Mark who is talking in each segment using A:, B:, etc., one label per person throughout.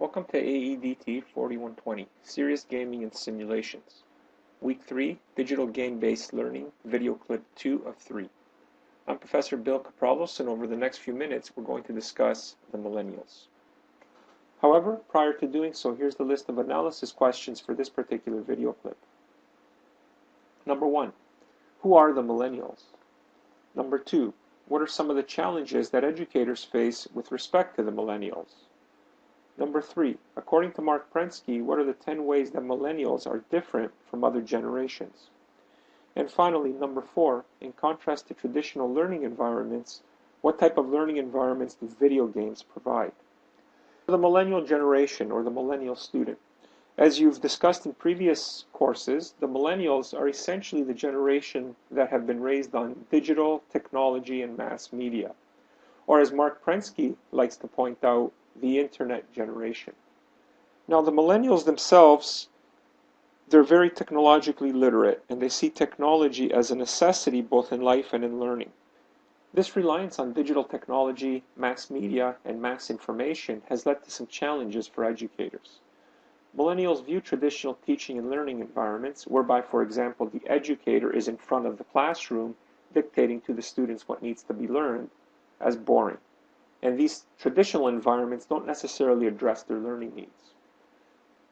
A: Welcome to AEDT 4120, Serious Gaming and Simulations. Week 3, Digital Game-Based Learning, video clip 2 of 3. I'm Professor Bill Kapralos and over the next few minutes we're going to discuss the millennials. However, prior to doing so, here's the list of analysis questions for this particular video clip. Number 1. Who are the millennials? Number 2. What are some of the challenges that educators face with respect to the millennials? Number three, according to Marc Prensky, what are the 10 ways that millennials are different from other generations? And finally, number four, in contrast to traditional learning environments, what type of learning environments do video games provide? For the millennial generation or the millennial student. As you've discussed in previous courses, the millennials are essentially the generation that have been raised on digital, technology, and mass media. Or as Marc Prensky likes to point out, the internet generation. Now the millennials themselves, they're very technologically literate and they see technology as a necessity both in life and in learning. This reliance on digital technology, mass media, and mass information has led to some challenges for educators. Millennials view traditional teaching and learning environments, whereby, for example, the educator is in front of the classroom dictating to the students what needs to be learned, as boring. And these traditional environments don't necessarily address their learning needs.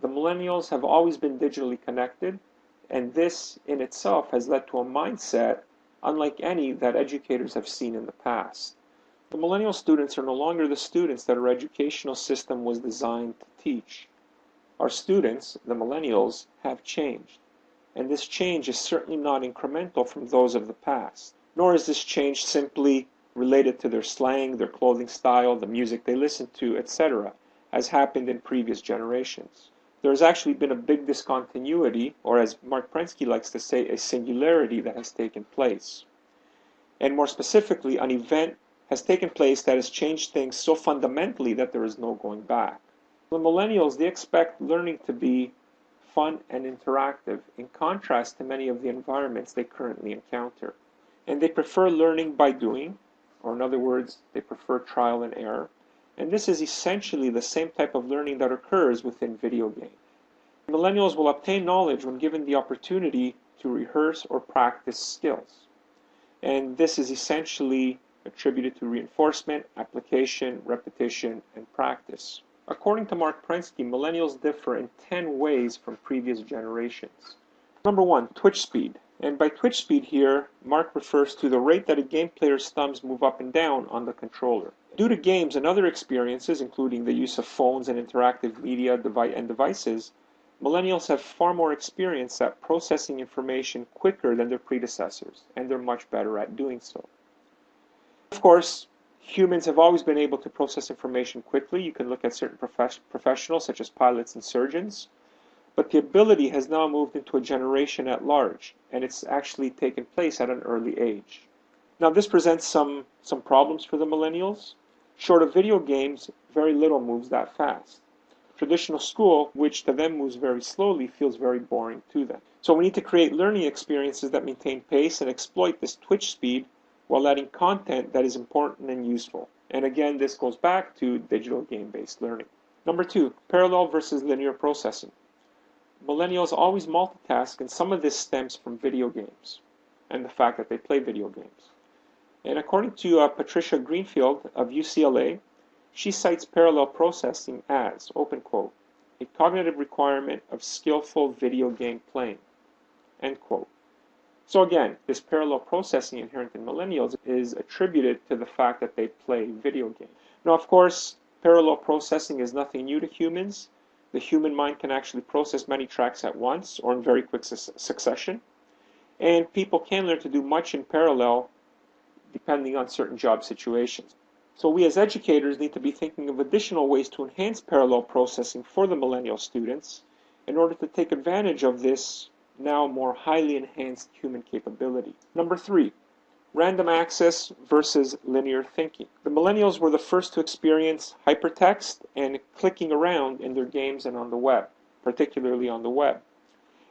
A: The millennials have always been digitally connected, and this in itself has led to a mindset unlike any that educators have seen in the past. The millennial students are no longer the students that our educational system was designed to teach. Our students, the millennials, have changed. And this change is certainly not incremental from those of the past. Nor is this change simply related to their slang, their clothing style, the music they listen to, etc., as happened in previous generations. There has actually been a big discontinuity, or as Marc Prensky likes to say, a singularity that has taken place. And more specifically, an event has taken place that has changed things so fundamentally that there is no going back. The millennials, they expect learning to be fun and interactive, in contrast to many of the environments they currently encounter. And they prefer learning by doing, or in other words, they prefer trial and error. And this is essentially the same type of learning that occurs within video games. Millennials will obtain knowledge when given the opportunity to rehearse or practice skills. And this is essentially attributed to reinforcement, application, repetition, and practice. According to Marc Prensky, millennials differ in 10 ways from previous generations. Number one, twitch speed. And by twitch speed here, Marc refers to the rate that a game player's thumbs move up and down on the controller. Due to games and other experiences, including the use of phones and interactive media and devices, millennials have far more experience at processing information quicker than their predecessors, and they're much better at doing so. Of course, humans have always been able to process information quickly. You can look at certain prof professionals, such as pilots and surgeons. But the ability has now moved into a generation at large, and it's actually taken place at an early age. Now, this presents some, some problems for the millennials. Short of video games, very little moves that fast. Traditional school, which to them moves very slowly, feels very boring to them. So we need to create learning experiences that maintain pace and exploit this twitch speed while adding content that is important and useful. And again, this goes back to digital game-based learning. Number two, parallel versus linear processing. Millennials always multitask, and some of this stems from video games and the fact that they play video games. And according to uh, Patricia Greenfield of UCLA, she cites parallel processing as, open quote, a cognitive requirement of skillful video game playing, end quote. So again, this parallel processing inherent in millennials is attributed to the fact that they play video games. Now, of course, parallel processing is nothing new to humans. The human mind can actually process many tracks at once or in very quick su succession. And people can learn to do much in parallel depending on certain job situations. So we as educators need to be thinking of additional ways to enhance parallel processing for the millennial students in order to take advantage of this now more highly enhanced human capability. Number three, random access versus linear thinking. The millennials were the first to experience hypertext and clicking around in their games and on the web, particularly on the web.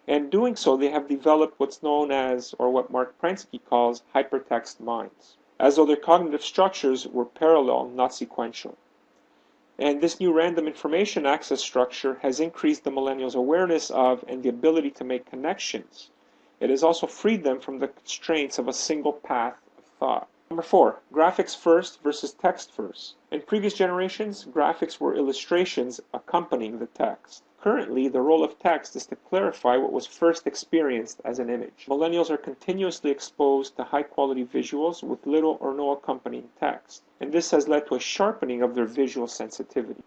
A: And doing so, they have developed what's known as, or what Marc Prensky calls, hypertext minds, as though their cognitive structures were parallel, not sequential. And this new random information access structure has increased the millennials' awareness of and the ability to make connections. It has also freed them from the constraints of a single path of thought. Number four, graphics first versus text first. In previous generations, graphics were illustrations accompanying the text. Currently, the role of text is to clarify what was first experienced as an image. Millennials are continuously exposed to high quality visuals with little or no accompanying text, and this has led to a sharpening of their visual sensitivity.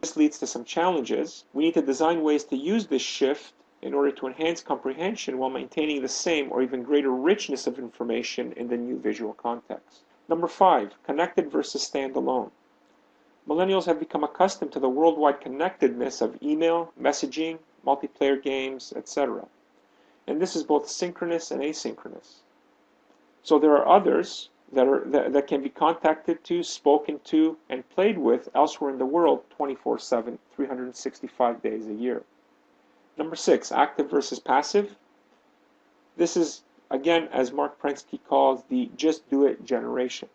A: This leads to some challenges. We need to design ways to use this shift in order to enhance comprehension while maintaining the same or even greater richness of information in the new visual context. Number five, connected versus standalone. Millennials have become accustomed to the worldwide connectedness of email, messaging, multiplayer games, etc. And this is both synchronous and asynchronous. So there are others that, are, that, that can be contacted to, spoken to, and played with elsewhere in the world 24 7, 365 days a year. Number six, active versus passive. This is, again, as Marc Prensky calls the just do it generation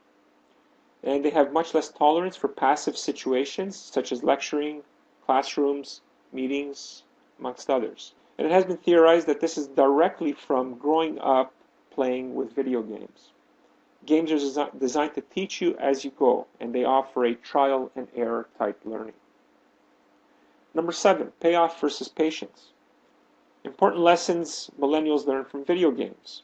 A: and they have much less tolerance for passive situations such as lecturing, classrooms, meetings, amongst others. And it has been theorized that this is directly from growing up playing with video games. Games are designed to teach you as you go, and they offer a trial and error type learning. Number seven, payoff versus patience. Important lessons millennials learn from video games.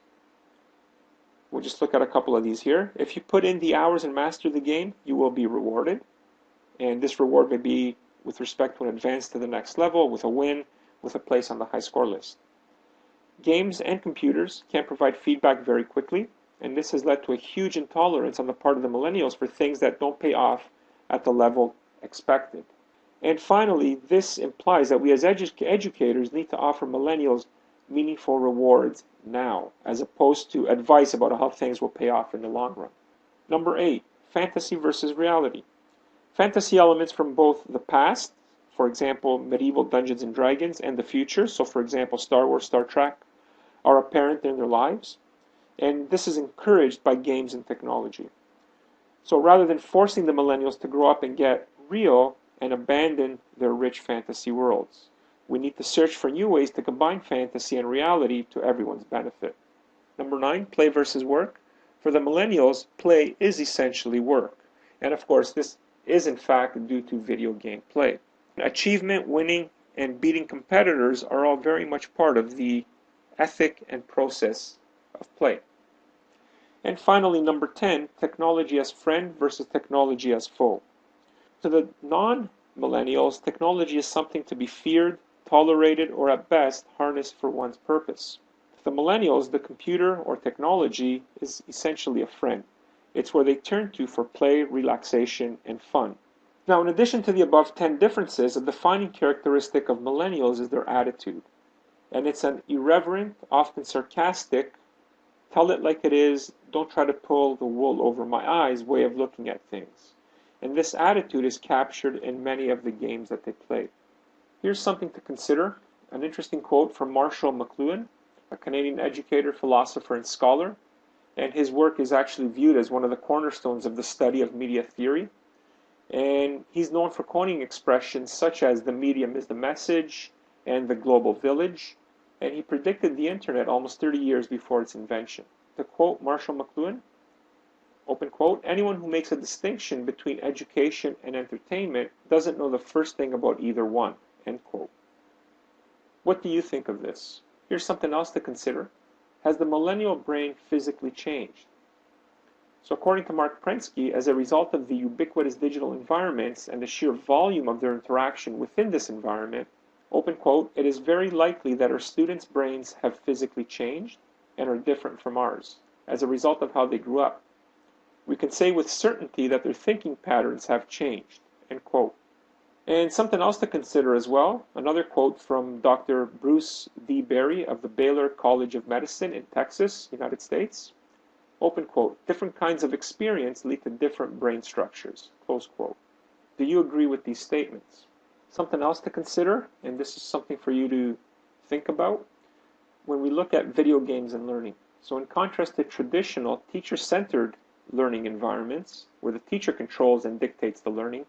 A: We'll just look at a couple of these here. If you put in the hours and master the game, you will be rewarded. And this reward may be with respect to an advance to the next level, with a win, with a place on the high score list. Games and computers can provide feedback very quickly, and this has led to a huge intolerance on the part of the millennials for things that don't pay off at the level expected. And finally, this implies that we as edu educators need to offer millennials meaningful rewards now, as opposed to advice about how things will pay off in the long run. Number eight, fantasy versus reality. Fantasy elements from both the past, for example, medieval Dungeons and Dragons, and the future, so for example, Star Wars, Star Trek, are apparent in their lives. And this is encouraged by games and technology. So rather than forcing the millennials to grow up and get real and abandon their rich fantasy worlds. We need to search for new ways to combine fantasy and reality to everyone's benefit. Number nine, play versus work. For the millennials, play is essentially work. And of course, this is in fact due to video game play. Achievement, winning, and beating competitors are all very much part of the ethic and process of play. And finally, number 10, technology as friend versus technology as foe. To the non millennials, technology is something to be feared tolerated, or at best harnessed for one's purpose. To the millennials, the computer or technology is essentially a friend. It's where they turn to for play, relaxation, and fun. Now, in addition to the above 10 differences, a defining characteristic of millennials is their attitude. And it's an irreverent, often sarcastic, tell it like it is, don't try to pull the wool over my eyes way of looking at things. And this attitude is captured in many of the games that they play. Here's something to consider an interesting quote from Marshall McLuhan, a Canadian educator, philosopher, and scholar. And his work is actually viewed as one of the cornerstones of the study of media theory. And he's known for coining expressions such as the medium is the message and the global village. And he predicted the internet almost 30 years before its invention. To quote Marshall McLuhan, open quote, anyone who makes a distinction between education and entertainment doesn't know the first thing about either one. End quote. What do you think of this? Here's something else to consider. Has the millennial brain physically changed? So according to Marc Prensky, as a result of the ubiquitous digital environments and the sheer volume of their interaction within this environment, open quote, it is very likely that our students' brains have physically changed and are different from ours as a result of how they grew up. We can say with certainty that their thinking patterns have changed. And something else to consider as well, another quote from Dr. Bruce D. Perry of the Baylor College of Medicine in Texas, United States. Open quote, different kinds of experience lead to different brain structures, close quote. Do you agree with these statements? Something else to consider, and this is something for you to think about, when we look at video games and learning. So in contrast to traditional teacher-centered learning environments, where the teacher controls and dictates the learning,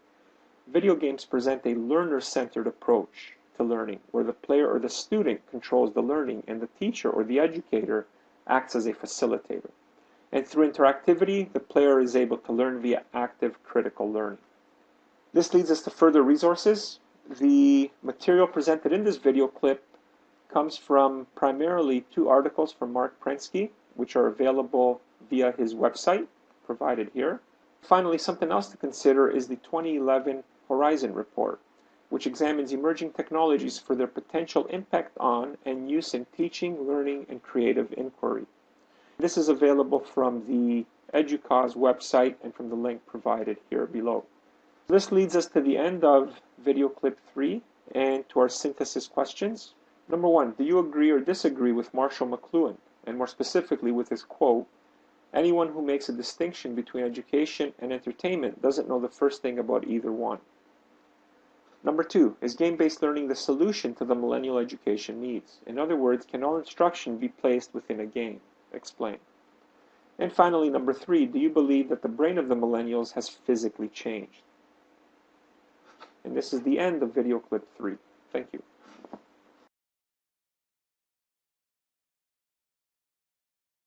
A: Video games present a learner-centered approach to learning, where the player or the student controls the learning and the teacher or the educator acts as a facilitator. And through interactivity, the player is able to learn via active critical learning. This leads us to further resources. The material presented in this video clip comes from primarily two articles from Marc Prensky, which are available via his website, provided here. Finally, something else to consider is the 2011 Horizon Report, which examines emerging technologies for their potential impact on and use in teaching, learning, and creative inquiry. This is available from the EDUCAUSE website and from the link provided here below. This leads us to the end of video clip 3 and to our synthesis questions. Number one, do you agree or disagree with Marshall McLuhan, and more specifically with his quote, anyone who makes a distinction between education and entertainment doesn't know the first thing about either one. Number two, is game-based learning the solution to the millennial education needs? In other words, can all instruction be placed within a game? Explain. And finally, number three, do you believe that the brain of the millennials has physically changed? And this is the end of video clip three. Thank you.